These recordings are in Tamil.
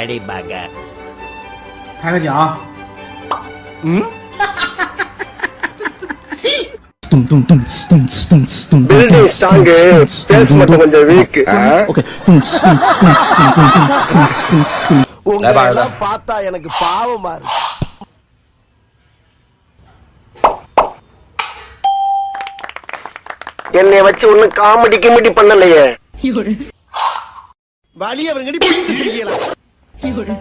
அடிப்பாங்க 开个奖。 咚咚咚哧咚哧咚哧咚咚 பில்டிங் ஸ்ட்ராங்கு பேஸ் மட்டும் கொஞ்சம் வீக் OK，咚哧咚哧咚哧咚咚咚哧咚哧咚哧咚。 உங்களை எல்லாம் பார்த்தா எனக்கு பாவமா இருக்கு என்னைய வச்சு ஒண்ணு காமெடி கிமெடி பண்ணலையே 有人， வழி அவங்கடி பீந்து 人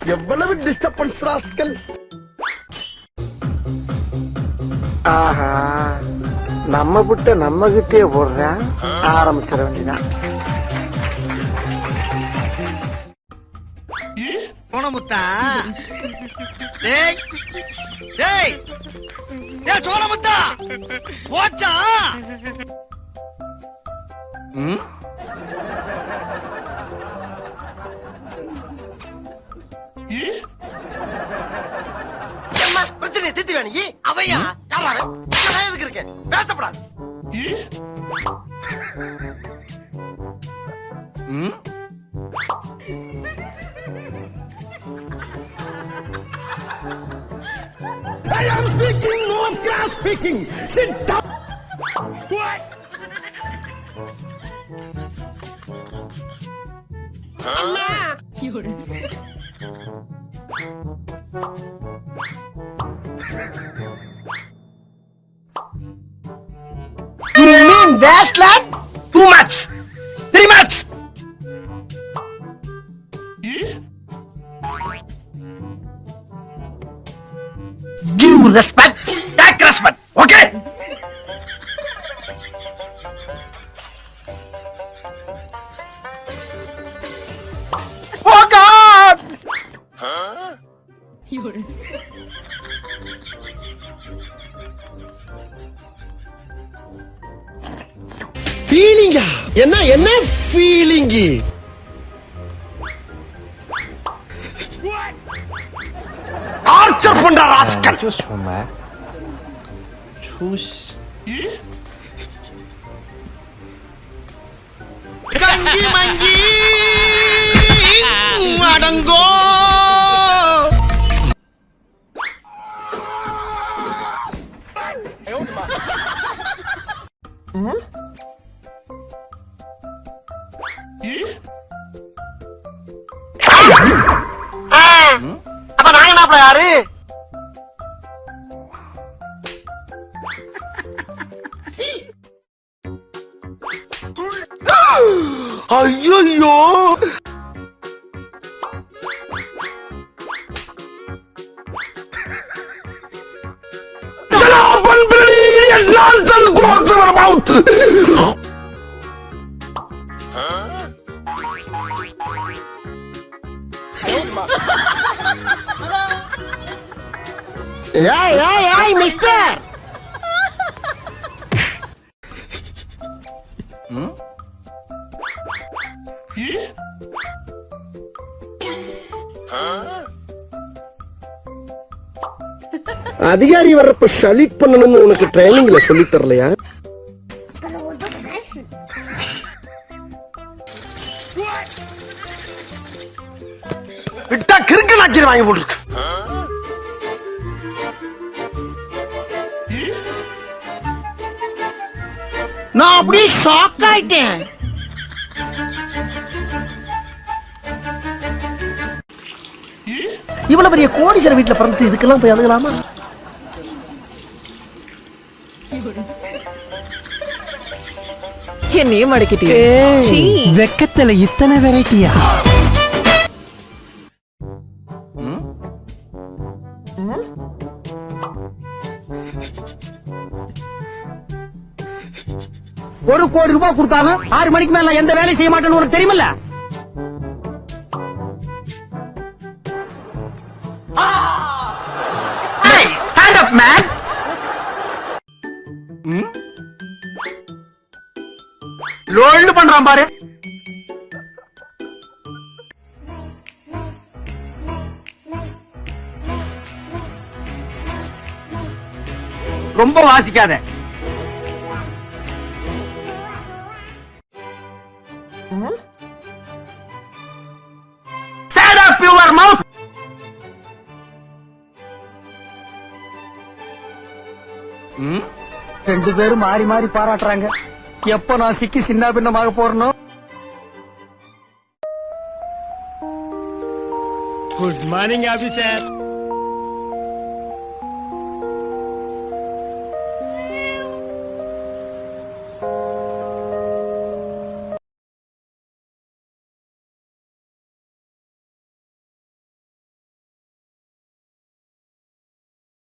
，எவ்வளவு டிஸ்டர்பன்ஸ் ராஸ்கல்? ஆஹா நம்ம விட்ட நம்ம கிட்டே போடுறேன் ஆரம்பிச்சிட வேண்டியதான் சோனமுத்தா டேய் டேய் டேய் சோனமுத்தா போச்சா? ஏம்மா, பிரச்சனையை தீர்த்து வேணுங்க அவையா? நான் எதுக்கு இருக்கேன் பேசப்படாது. speaking. Sit down. What? You mean that's like Too much! Too much! You respect 비디오를 feeling이야. 옛날 옛날 feeling이. 아저 본다 라스칼 정말? 추시. 간지 만지 아이야야. 난전 고스마 마우트 야이 야이 야이 미스터 응? அதிகாரி வர்றப்ப ஷலிட் பண்ணணும்னு உனக்கு ட்ரைனிங்ல சொல்லி தரலையா? விட்டா கிறுக்கு நாச்சிரி வாங்கி போட்டுருக்கு. நான் அப்படியே ஷாக் ஆயிட்டேன். இவ்வளவு பெரிய கோடீஸ்வர வீட்டுல பிறந்து இதுக்கெல்லாம் போய் அழுகலாமா? என்னையே மடக்கிட்டே சீ. வெக்கத்துல இத்தனை வெரைட்டியா? ஒரு கோடி ரூபாய் கொடுத்தாலும் ஆறு மணிக்கு மேல எந்த வேலையும் செய்ய மாட்டேன்னு உனக்கு தெரியுமில்ல? ஸ்டாண்ட் அப் மேன் லோல்டு பண்றான் பாரு. ரொம்ப வாசிக்காத. ரெண்டு பேரும் மாறி மாறி பாராட்டுறாங்க. எப்ப நான் சிக்கி சின்ன பின்னமாக போறனோ? Good morning officer